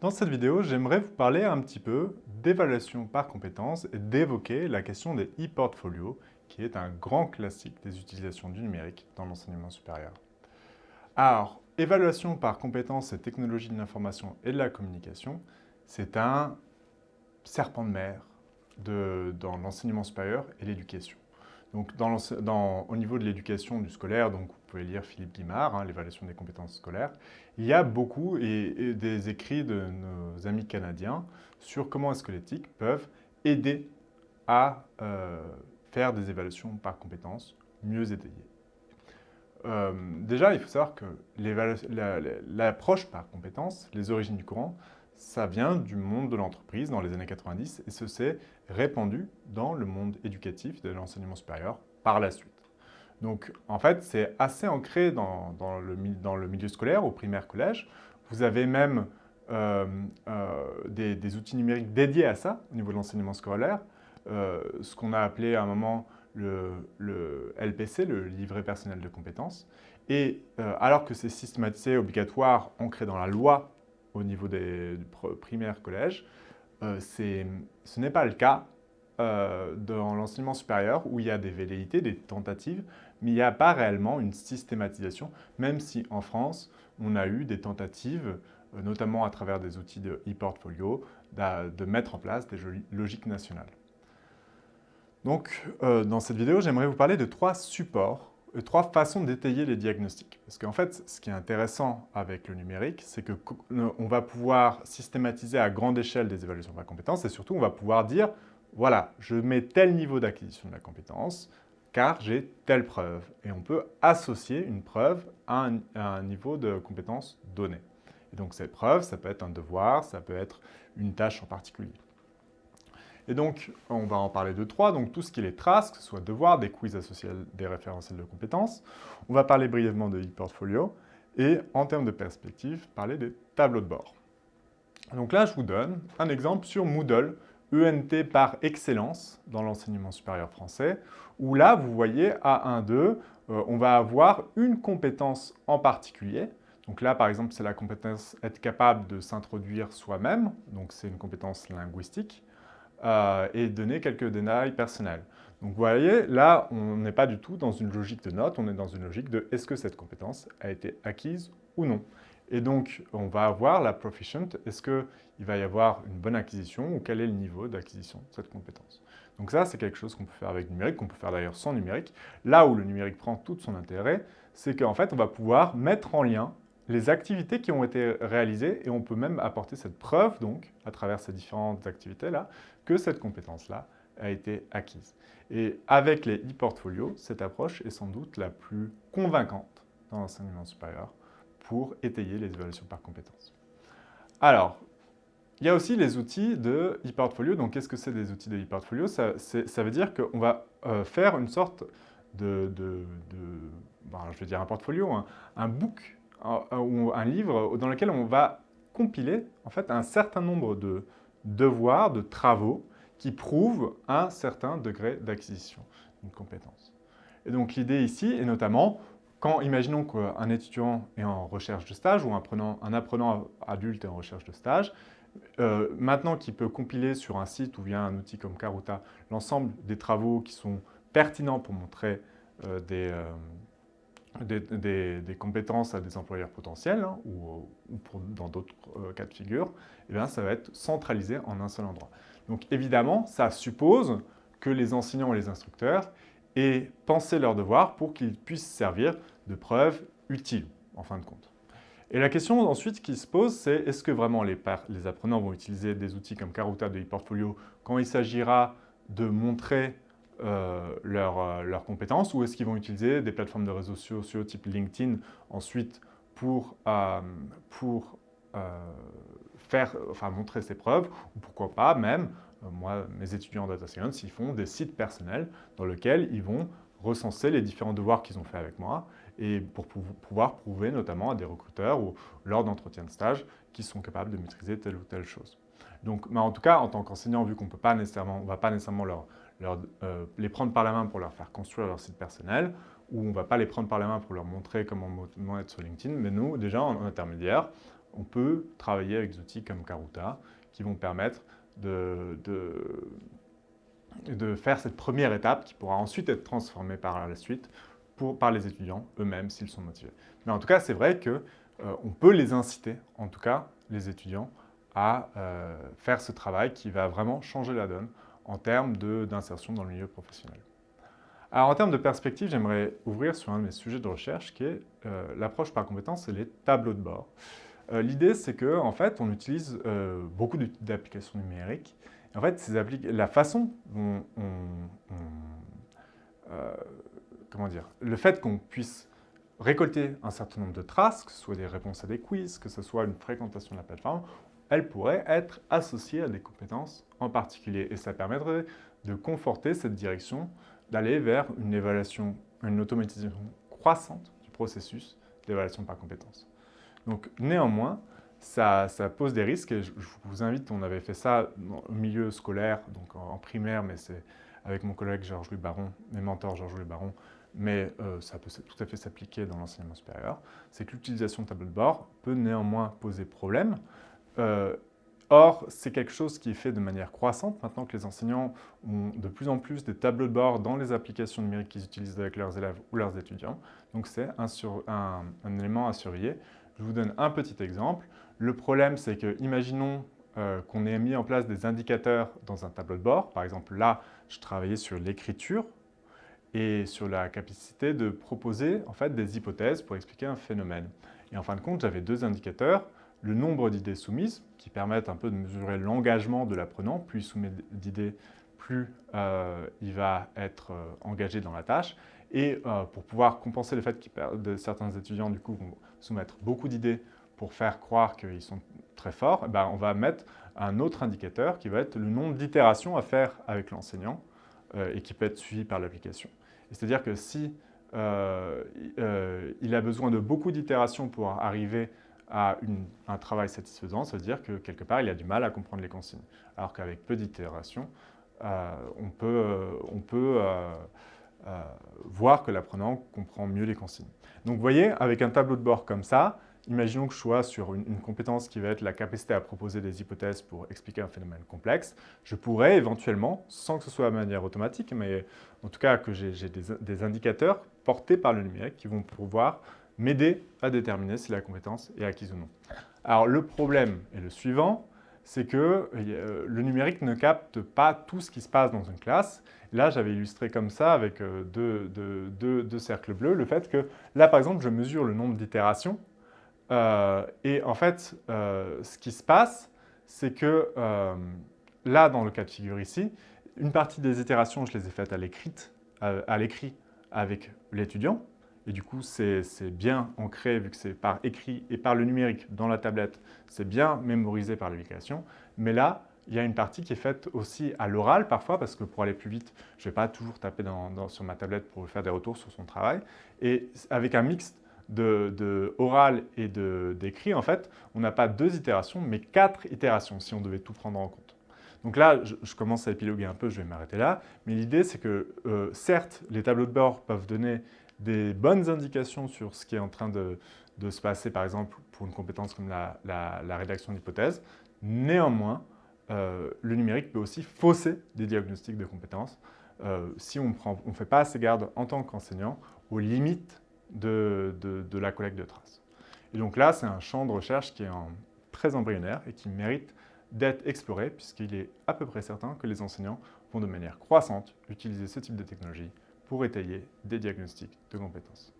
Dans cette vidéo, j'aimerais vous parler un petit peu d'évaluation par compétences et d'évoquer la question des e-portfolios, qui est un grand classique des utilisations du numérique dans l'enseignement supérieur. Alors, évaluation par compétences et technologies de l'information et de la communication, c'est un serpent de mer dans l'enseignement supérieur et l'éducation. Donc, au niveau de l'éducation du scolaire, donc vous pouvez lire Philippe Guimard, hein, l'évaluation des compétences scolaires, il y a beaucoup et, des écrits de nos amis canadiens sur comment l'éthique peuvent aider à euh, faire des évaluations par compétences mieux étayées. Euh, déjà, il faut savoir que l'approche par compétences, les origines du courant, ça vient du monde de l'entreprise dans les années 90 et ce s'est répandu dans le monde éducatif de l'enseignement supérieur par la suite. Donc, en fait, c'est assez ancré dans, le, milieu scolaire, au primaire collège. Vous avez même euh, euh, des, outils numériques dédiés à ça, au niveau de l'enseignement scolaire. Euh, ce qu'on a appelé à un moment le, le, LPC, le livret personnel de compétences. Et alors que c'est systématisé, obligatoire, ancré dans la loi au niveau des primaires collèges, ce n'est pas le cas dans l'enseignement supérieur où il y a des velléités, des tentatives mais il n'y a pas réellement une systématisation, même si en France, on a eu des tentatives, euh, notamment à travers des outils de e-portfolio, de mettre en place des logiques nationales. Donc, euh, dans cette vidéo, j'aimerais vous parler de trois supports, trois façons d'étayer les diagnostics. Parce qu'en fait, ce qui est intéressant avec le numérique, c'est qu'on va pouvoir systématiser à grande échelle des évaluations par compétences et surtout, on va pouvoir dire, voilà, je mets tel niveau d'acquisition de la compétence, car j'ai telle preuve. Et on peut associer une preuve à un, niveau de compétence donné. Et donc cette preuve, ça peut être un devoir, ça peut être une tâche en particulier. Et donc, on va en parler de trois, donc tout ce qui est les traces, que ce soit devoirs, des quiz associés à des référentiels de compétences. On va parler brièvement de e-portfolio et, en termes de perspective, parler des tableaux de bord. Donc là, je vous donne un exemple sur Moodle, ENT par excellence dans l'enseignement supérieur français, où là, vous voyez, A1, 2, euh, on va avoir une compétence en particulier. Donc là, par exemple, c'est la compétence être capable de s'introduire soi-même, donc c'est une compétence linguistique, euh, et donner quelques détails personnels. Donc vous voyez, là, on n'est pas du tout dans une logique de note, on est dans une logique de est-ce que cette compétence a été acquise ou non. Et donc, on va avoir la proficient. Est-ce qu'il va y avoir une bonne acquisition ou quel est le niveau d'acquisition de cette compétence Donc ça, c'est quelque chose qu'on peut faire avec numérique, qu'on peut faire d'ailleurs sans numérique. Là où le numérique prend tout son intérêt, c'est qu'en fait, on va pouvoir mettre en lien les activités qui ont été réalisées et on peut même apporter cette preuve, donc, à travers ces différentes activités-là, que cette compétence-là a été acquise. Et avec les e-portfolios, cette approche est sans doute la plus convaincante dans l'enseignement supérieur pour étayer les évaluations par compétences. Alors, il y a aussi les outils de e-portfolio. Donc, qu'est-ce que c'est des outils de e-portfolio? Ça, veut dire qu'on va euh, faire une sorte de, ben, je vais dire un portfolio, un, book un livre dans lequel on va compiler en fait un certain nombre de devoirs, de travaux qui prouvent un certain degré d'acquisition d'une compétence. Et donc l'idée ici est notamment quand, imaginons qu'un étudiant est en recherche de stage ou un apprenant, un apprenant adulte est en recherche de stage, euh, maintenant qu'il peut compiler sur un site ou via un outil comme Karuta l'ensemble des travaux qui sont pertinents pour montrer euh, euh, des, compétences à des employeurs potentiels hein, ou, dans d'autres cas de figure, eh bien, ça va être centralisé en un seul endroit. Donc évidemment, ça suppose que les enseignants et les instructeurs et penser leurs devoirs pour qu'ils puissent servir de preuves utiles, en fin de compte. Et la question ensuite qui se pose, c'est est-ce que vraiment les, les, apprenants vont utiliser des outils comme Karuta de ePortfolio quand il s'agira de montrer euh, euh, leurs compétences ou est-ce qu'ils vont utiliser des plateformes de réseaux sociaux type LinkedIn ensuite pour, euh, pour faire, enfin, montrer ses preuves ou pourquoi pas même euh, moi, mes étudiants en data science, ils font des sites personnels dans lesquels ils vont recenser les différents devoirs qu'ils ont fait avec moi et pour pouvoir prouver notamment à des recruteurs ou lors d'entretiens de stage qu'ils sont capables de maîtriser telle ou telle chose. Donc, mais en tout cas, en tant qu'enseignant, vu qu'on ne va pas nécessairement leur, euh, les prendre par la main pour leur faire construire leur site personnel, ou on ne va pas les prendre par la main pour leur montrer comment être sur LinkedIn, mais nous, déjà, en intermédiaire, on peut travailler avec des outils comme Karuta qui vont permettre de, de, faire cette première étape qui pourra ensuite être transformée par la suite pour, par les étudiants eux-mêmes s'ils sont motivés. Mais en tout cas, c'est vrai qu'on euh, peut les inciter, en tout cas les étudiants, à euh, faire ce travail qui va vraiment changer la donne en termes d'insertion dans le milieu professionnel. Alors en termes de perspective, j'aimerais ouvrir sur un de mes sujets de recherche qui est euh, l'approche par compétences et les tableaux de bord. Euh, l'idée, c'est qu'en en fait, on utilise euh, beaucoup d'applications numériques. en fait, ces la façon dont on, comment dire, le fait qu'on puisse récolter un certain nombre de traces, que ce soit des réponses à des quiz, que ce soit une fréquentation de la plateforme, elle pourrait être associée à des compétences en particulier. Et ça permettrait de conforter cette direction, d'aller vers une évaluation, une automatisation croissante du processus d'évaluation par compétences. Donc néanmoins, ça, pose des risques et je, vous invite, on avait fait ça au milieu scolaire, donc en, primaire, mais c'est avec mon collègue Georges-Louis Baron, mes mentors Georges-Louis Baron, mais euh, ça peut tout à fait s'appliquer dans l'enseignement supérieur, c'est que l'utilisation de tableau de bord peut néanmoins poser problème. Euh, or, c'est quelque chose qui est fait de manière croissante maintenant que les enseignants ont de plus en plus des tableaux de bord dans les applications numériques qu'ils utilisent avec leurs élèves ou leurs étudiants. Donc c'est un, élément à surveiller. Je vous donne un petit exemple. Le problème, c'est que, imaginons euh, qu'on ait mis en place des indicateurs dans un tableau de bord. Par exemple, là, je travaillais sur l'écriture et sur la capacité de proposer en fait, des hypothèses pour expliquer un phénomène. Et en fin de compte, j'avais deux indicateurs. Le nombre d'idées soumises, qui permettent un peu de mesurer l'engagement de l'apprenant. Plus il soumet d'idées, plus euh, il va être euh, engagé dans la tâche. Et pour pouvoir compenser le fait que certains étudiants du coup, vont soumettre beaucoup d'idées pour faire croire qu'ils sont très forts, eh ben, on va mettre un autre indicateur qui va être le nombre d'itérations à faire avec l'enseignant euh, et qui peut être suivi par l'application. C'est-à-dire que si euh, euh, il a besoin de beaucoup d'itérations pour arriver à un travail satisfaisant, ça veut dire que quelque part il a du mal à comprendre les consignes. Alors qu'avec peu d'itérations, on peut, on peut voir que l'apprenant comprend mieux les consignes. Donc vous voyez, avec un tableau de bord comme ça, imaginons que je sois sur une, compétence qui va être la capacité à proposer des hypothèses pour expliquer un phénomène complexe, je pourrais éventuellement, sans que ce soit de manière automatique, mais en tout cas que j'ai des, indicateurs portés par le numérique qui vont pouvoir m'aider à déterminer si la compétence est acquise ou non. Alors le problème est le suivant, c'est que euh, le numérique ne capte pas tout ce qui se passe dans une classe. Là, j'avais illustré comme ça avec euh, deux, cercles bleus, le fait que là, par exemple, je mesure le nombre d'itérations. Euh, et en fait, ce qui se passe, c'est que là, dans le cas de figure ici, une partie des itérations, je les ai faites à l'écrit avec l'étudiant. Et du coup, c'est bien ancré, vu que c'est par écrit et par le numérique dans la tablette, c'est bien mémorisé par l'application. Mais là, il y a une partie qui est faite aussi à l'oral parfois, parce que pour aller plus vite, je ne vais pas toujours taper sur ma tablette pour faire des retours sur son travail. Et avec un mix de, oral et d'écrit, en fait, on n'a pas deux itérations, mais quatre itérations, si on devait tout prendre en compte. Donc là, je, commence à épiloguer un peu, je vais m'arrêter là. Mais l'idée, c'est que, euh, certes, les tableaux de bord peuvent donner des bonnes indications sur ce qui est en train de, se passer, par exemple, pour une compétence comme la, rédaction d'hypothèses. Néanmoins, euh, le numérique peut aussi fausser des diagnostics de compétences euh, si on ne fait pas assez garde en tant qu'enseignant aux limites de, la collecte de traces. Et donc là, c'est un champ de recherche qui est très embryonnaire et qui mérite d'être exploré puisqu'il est à peu près certain que les enseignants vont de manière croissante utiliser ce type de technologie pour étayer des diagnostics de compétences.